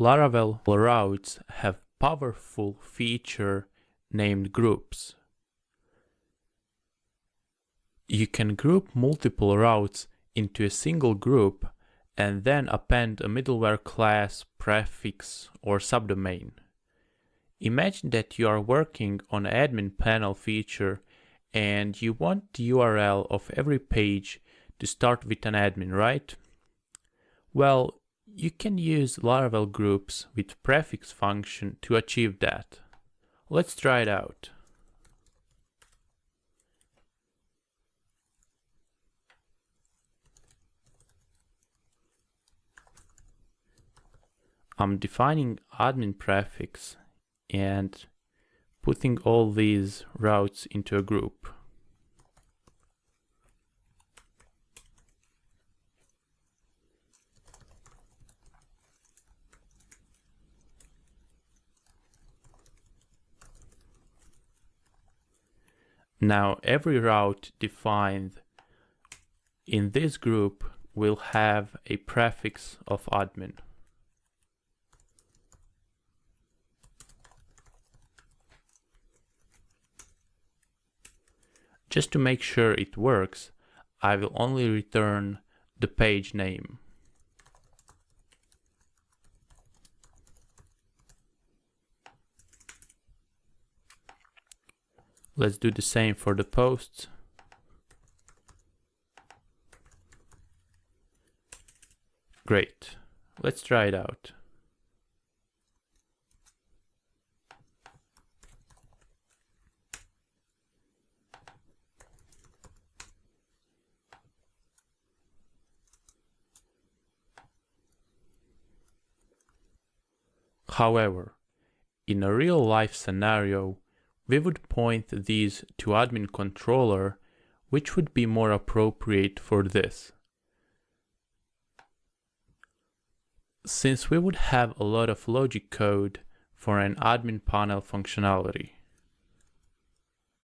Laravel routes have powerful feature named groups. You can group multiple routes into a single group and then append a middleware class, prefix, or subdomain. Imagine that you are working on an admin panel feature and you want the URL of every page to start with an admin, right? Well, you can use Laravel groups with prefix function to achieve that. Let's try it out. I'm defining admin prefix and putting all these routes into a group. Now every route defined in this group will have a prefix of admin. Just to make sure it works, I will only return the page name. Let's do the same for the posts. Great. Let's try it out. However, in a real life scenario, we would point these to admin controller, which would be more appropriate for this. Since we would have a lot of logic code for an admin panel functionality.